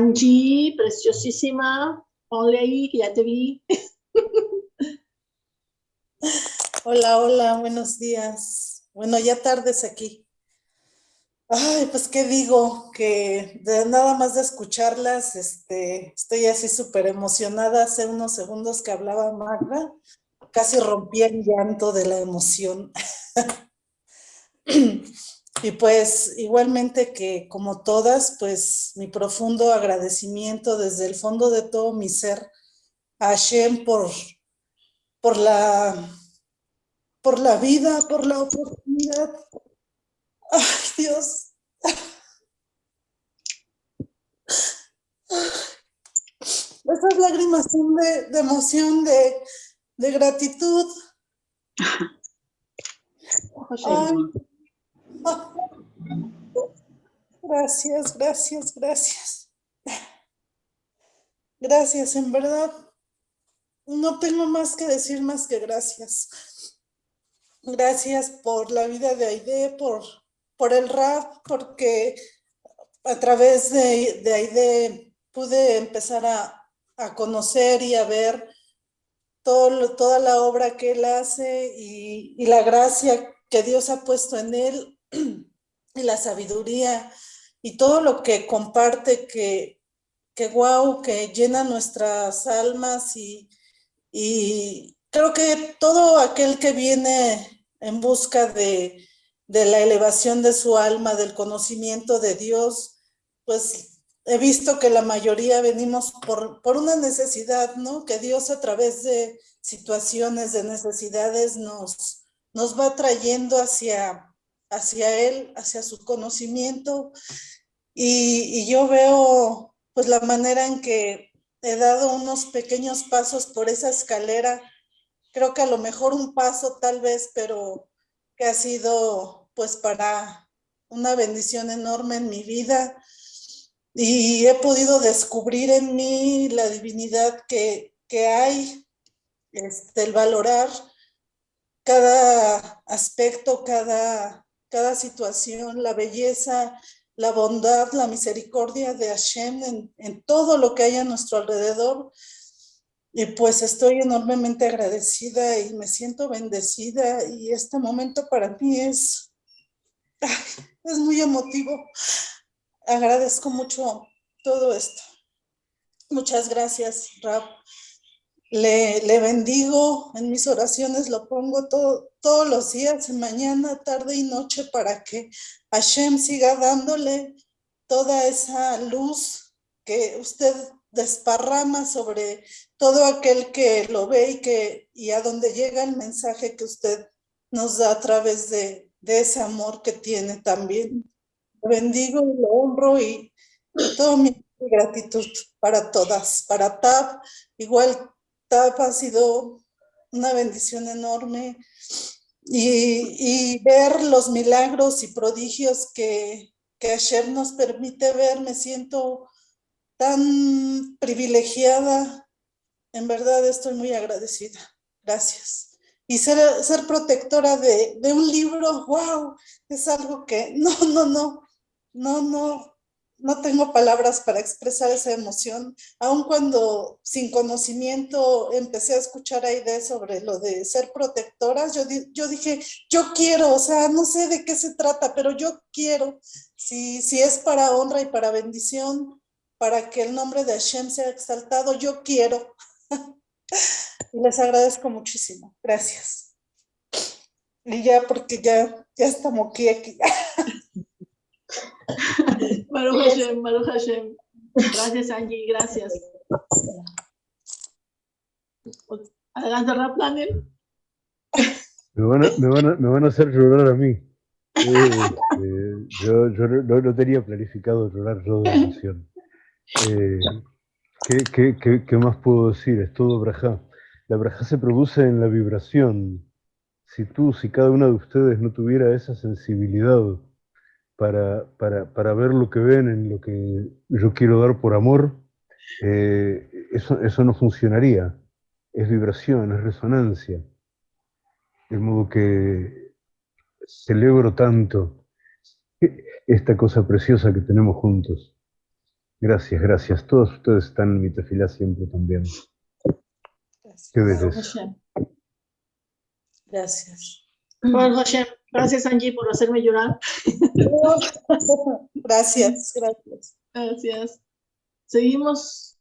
Angie, preciosísima. Ponle ahí, que ya te vi. Hola, hola, buenos días. Bueno, ya tardes aquí. Ay, pues qué digo, que de nada más de escucharlas, este, estoy así súper emocionada. Hace unos segundos que hablaba Magda, casi rompí el llanto de la emoción. y pues igualmente que como todas, pues mi profundo agradecimiento desde el fondo de todo mi ser a Hashem por, por, la, por la vida, por la oportunidad Ay, Dios. Esas lágrimas son de, emoción, de, gratitud. Gracias, gracias, gracias. Gracias, en verdad. No tengo más que decir más que gracias. Gracias por la vida de Aide, por por el rap, porque a través de, de ahí pude empezar a, conocer y a ver todo, toda la obra que él hace y, la gracia que Dios ha puesto en él y la sabiduría y todo lo que comparte que, que wow, que llena nuestras almas y, y creo que todo aquel que viene en busca de, de la elevación de su alma, del conocimiento de Dios, pues he visto que la mayoría venimos por, por una necesidad, ¿no? Que Dios a través de situaciones, de necesidades, nos, nos va trayendo hacia, hacia Él, hacia su conocimiento. Y, yo veo pues la manera en que he dado unos pequeños pasos por esa escalera, creo que a lo mejor un paso tal vez, pero que ha sido pues para una bendición enorme en mi vida y he podido descubrir en mí la divinidad que, que hay, este, el valorar cada aspecto, cada, cada situación, la belleza, la bondad, la misericordia de Hashem en, todo lo que hay a nuestro alrededor. Y pues estoy enormemente agradecida y me siento bendecida y este momento para mí es es muy emotivo. Agradezco mucho todo esto. Muchas gracias. Le, bendigo en mis oraciones, lo pongo todo, todos los días, mañana, tarde y noche, para que Hashem siga dándole toda esa luz que usted desparrama sobre todo aquel que lo ve y, que, y a donde llega el mensaje que usted nos da a través de, de ese amor que tiene también. Lo bendigo y lo honro y, toda mi gratitud para todas. Para TAP, igual TAP ha sido una bendición enorme y, ver los milagros y prodigios que, que ayer nos permite ver, me siento tan privilegiada. En verdad estoy muy agradecida. Gracias y ser, ser protectora de, de, un libro, wow, es algo que no, no, no, no, no, no tengo palabras para expresar esa emoción, aun cuando sin conocimiento empecé a escuchar ideas sobre lo de ser protectoras, yo, yo dije, yo quiero, o sea, no sé de qué se trata, pero yo quiero, si, si es para honra y para bendición, para que el nombre de Hashem sea exaltado, yo quiero. Y les agradezco muchísimo. Gracias. Y ya, porque ya, ya estamos aquí. aquí. Maru Hashem, Maru Hashem. Gracias, Angie, gracias. Adelante, Raplanel. Me van, a, me, van a, me van a hacer llorar a mí. Eh, eh, yo yo no, no, tenía planificado llorar yo de emoción. Eh, ¿qué, qué, qué, qué, más puedo decir? Es todo brajá. La braja se produce en la vibración. Si tú, si cada una de ustedes no tuviera esa sensibilidad para, para, ver lo que ven en lo que yo quiero dar por amor, eh, eso, eso no funcionaría. Es vibración, es resonancia. De modo que celebro tanto esta cosa preciosa que tenemos juntos. Gracias, gracias. Todos ustedes están en mi tefilá siempre también. Gracias. Qué. Gracias. Gracias, Angie, por hacerme llorar. Gracias, gracias. Gracias. Seguimos